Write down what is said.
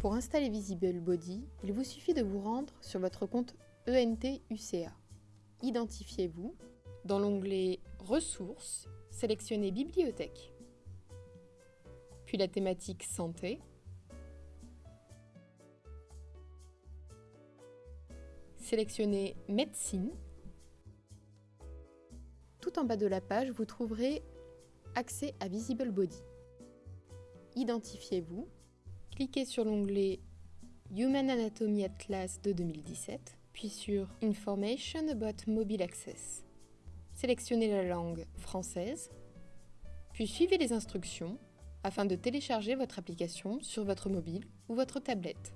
Pour installer Visible Body, il vous suffit de vous rendre sur votre compte E ENT UCA. Identifiez-vous. Dans l'onglet Ressources, sélectionnez Bibliothèque. Puis la thématique Santé. Sélectionnez Médecine. Tout en bas de la page, vous trouverez Accès à Visible Body. Identifiez-vous. Cliquez sur l'onglet Human Anatomy Atlas de 2017, puis sur Information about Mobile Access. Sélectionnez la langue française, puis suivez les instructions afin de télécharger votre application sur votre mobile ou votre tablette.